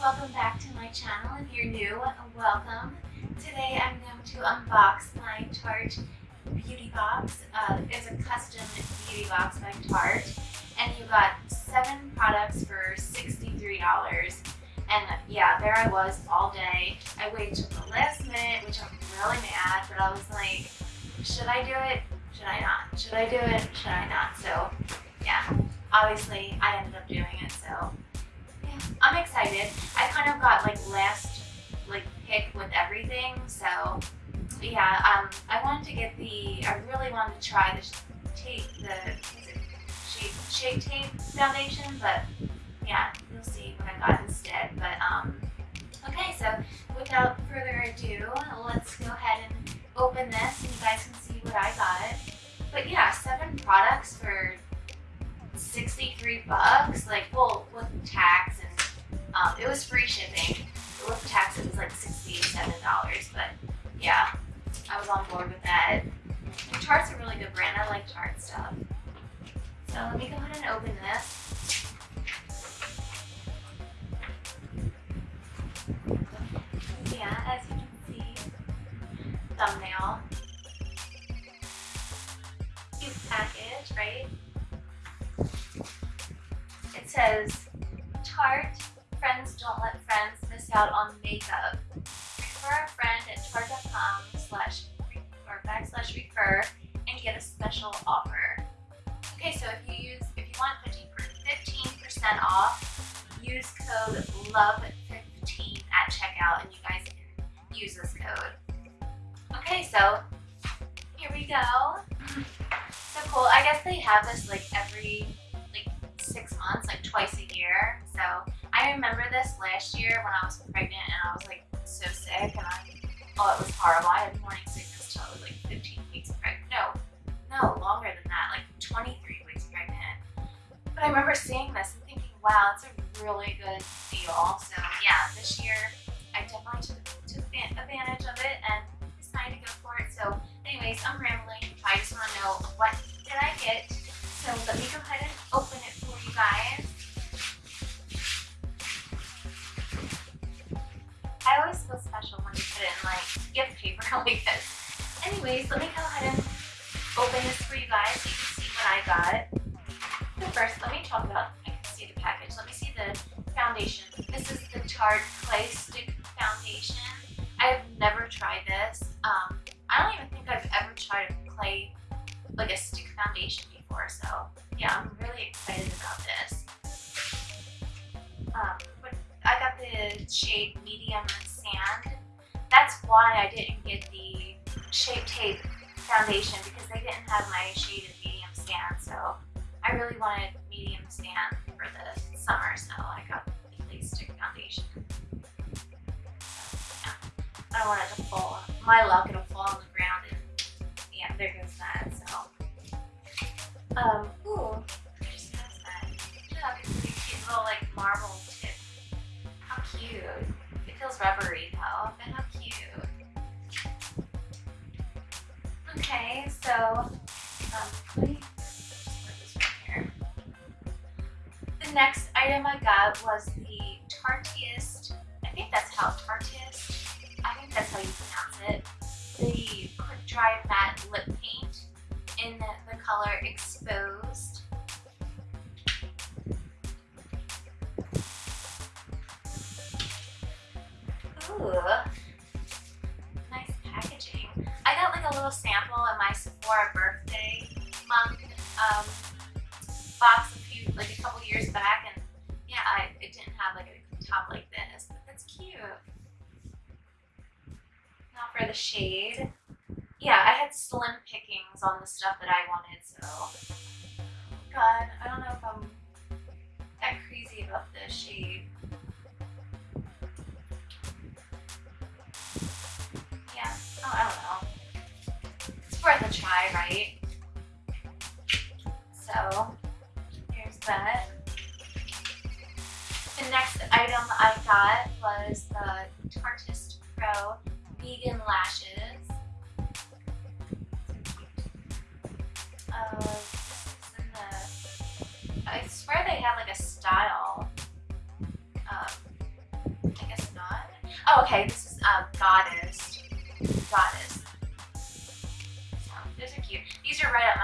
welcome back to my channel. If you're new, welcome. Today I'm going to unbox my Tarte beauty box. Uh, it's a custom beauty box by Tarte and you got seven products for $63 and yeah, there I was all day. I waited till the last minute, which I'm really mad, but I was like, should I do it? Should I not? Should I do it? Should I not? So yeah, obviously I ended up doing it, so I'm excited. I kind of got like last like pick with everything, so yeah, um, I wanted to get the, I really wanted to try the tape, the shape, shape tape foundation, but yeah, you'll see what I got instead. But um, okay, so without further ado, let's go ahead and open this, and you guys can see what I got. But yeah, seven products for 63 bucks. Like, well, with tax um, it was free shipping. But with tax, it was like $67. But yeah, I was on board with that. And Tarte's a really good brand. I like Tarte stuff. So let me go ahead and open this. Yeah, as you can see, thumbnail. Cute package, right? It says, Tarte, don't let friends miss out on makeup. Refer a friend at tarte.com slash or backslash refer and get a special offer. Okay, so if you use if you want 15% off, use code LOVE15 at checkout and you guys can use this code. Okay, so here we go. So cool. I guess they have this like every like six months, like twice a year. So I remember this last year when I was pregnant and I was like so sick and I, oh, it was horrible. I had morning sickness till I was like 15 weeks pregnant. No, no, longer than that, like 23 weeks pregnant. But I remember seeing this and thinking, wow, it's a really good deal. So yeah, this year I definitely took, advantage of it and decided to go for it. So anyways, I'm rambling. I just want to know what did I get. So let me go foundation. This is the Tarte Clay Stick Foundation. I have never tried this. Um, I don't even think I've ever tried a clay, like a stick foundation before. So yeah, I'm really excited about this. Um, I got the shade Medium Sand. That's why I didn't get the Shape Tape foundation because they didn't have my shade of Medium Sand. So I really wanted Medium Sand for the summer, so I got I want it to fall. My luck, it'll fall on the ground and yeah, there goes that, so. Um, ooh, just that. Look, it's a cute little like marble tip. How cute. It feels rubbery though, but how cute. Okay, so, um. The next item I got was the Tarteist, I think that's how Tarteist dry matte lip paint in the color Exposed. Ooh, nice packaging. I got like a little sample in my Sephora birthday month um, box a few, like a couple years back, and yeah, I, it didn't have like a top like this, but that's cute Now for the shade. Yeah, I had slim pickings on the stuff that I wanted, so God, I don't know if I'm that crazy about the shade. Yeah, oh, I don't know. It's worth a try, right? So, here's that. The next item I got was the Tarteist Pro vegan lashes. The, I swear they have like a style. Um, I guess not. Oh, okay, this is uh, Goddess. Goddess. So, those are cute. These are right up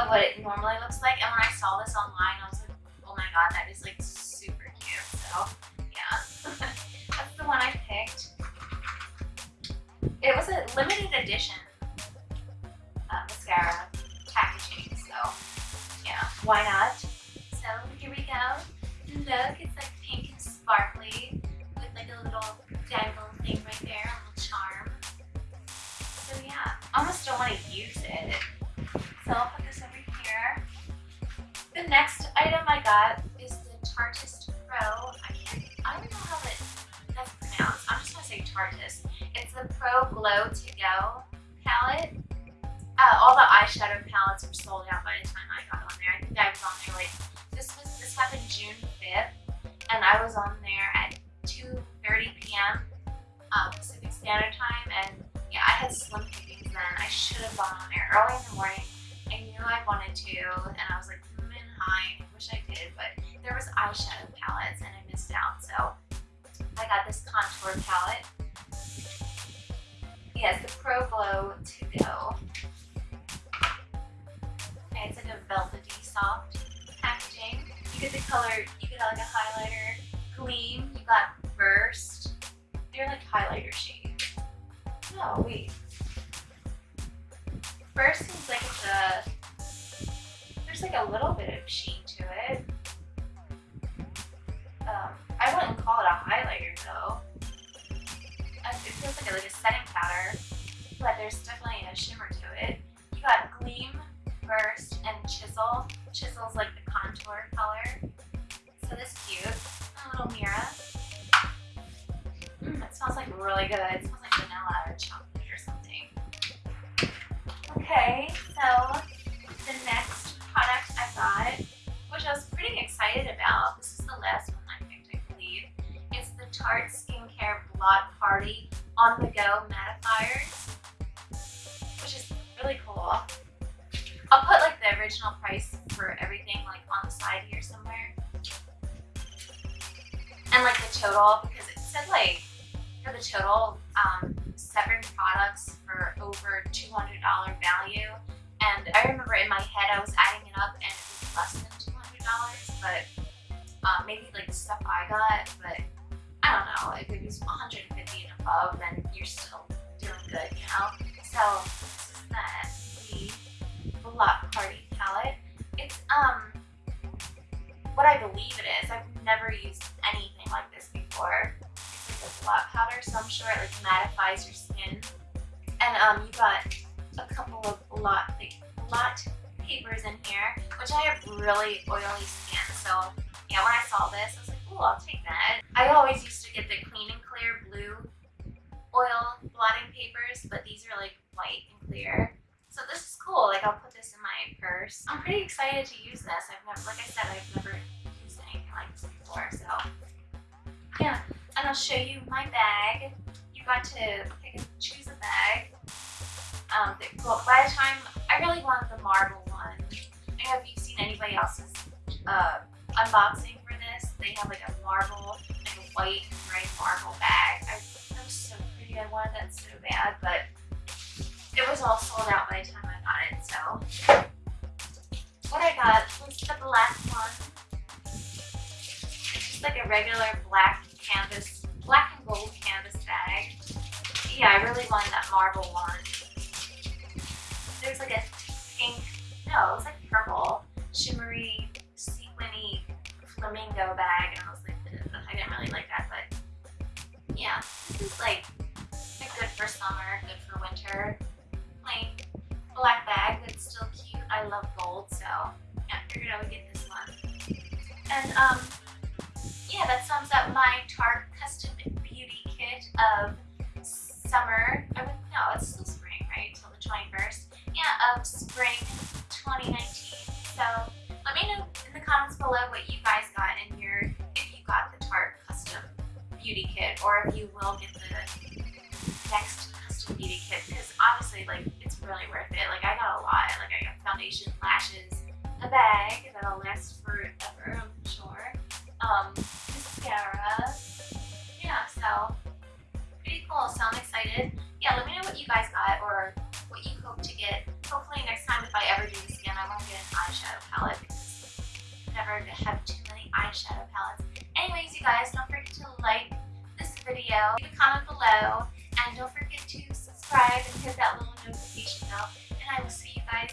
of what it normally looks like. And when I saw this online, I was like, oh my god, that is like super cute. So yeah, that's the one I picked. It was a limited edition uh, mascara packaging, so yeah, why not? So here we go. Look, got is the Tarteist Pro. I can't, I don't know how that, that's pronounced. I'm just gonna say Tarteist. It's the Pro Glow To Go palette. Uh, all the eyeshadow palettes were sold out by the time I got on there. I think I was on there like, this was, this happened June 5th, and I was on there at 2.30 p.m. Um, Pacific Standard Time, and yeah, I had slim pickings then. I should have gone on there early in the morning. I knew I wanted to, and I was like, hi, I wish I did, but there was eyeshadow palettes, and I missed out, so I got this contour palette. Yes, the Pro Glow To Go. Okay, it's like a velvety soft packaging. You get the color, you get like a highlighter, said like for the total, um, seven products for over $200 value. And I remember in my head I was adding it up and it was less than $200, but um, maybe like the stuff I got, but I don't know, if it was 150 and above, then you're still doing good, you know? So like mattifies to pick choose a bag. Um, well, by the time I really wanted the marble one. I don't know if you've seen anybody else's uh, unboxing for this. They have like a marble, like a white and gray marble bag. I, that was so pretty. I wanted that so bad, but it was all sold out by the time I got it. So what I got was the black one. It's like a regular black canvas, Yeah, I really wanted that marble one. There's like a pink, no, it was like purple, shimmery sequiny flamingo bag, and I was like, I didn't really like that, but yeah, this is like good for summer, good for winter. Plain black bag, that's still cute. I love gold, so yeah, figured I would get this one. And um, yeah, that sums up my Tarte Custom Beauty Kit of summer. I mean, no, it's still spring, right? Till the 21st. Yeah, of spring 2019. So let me know in the comments below what you guys got in your, if you got the Tarte custom beauty kit or if you will get the next custom beauty kit because honestly like it's really worth it. Like I got a lot. Like I got foundation, lashes, a bag that'll last video, leave a comment below, and don't forget to subscribe and hit that little notification bell, and I will see you guys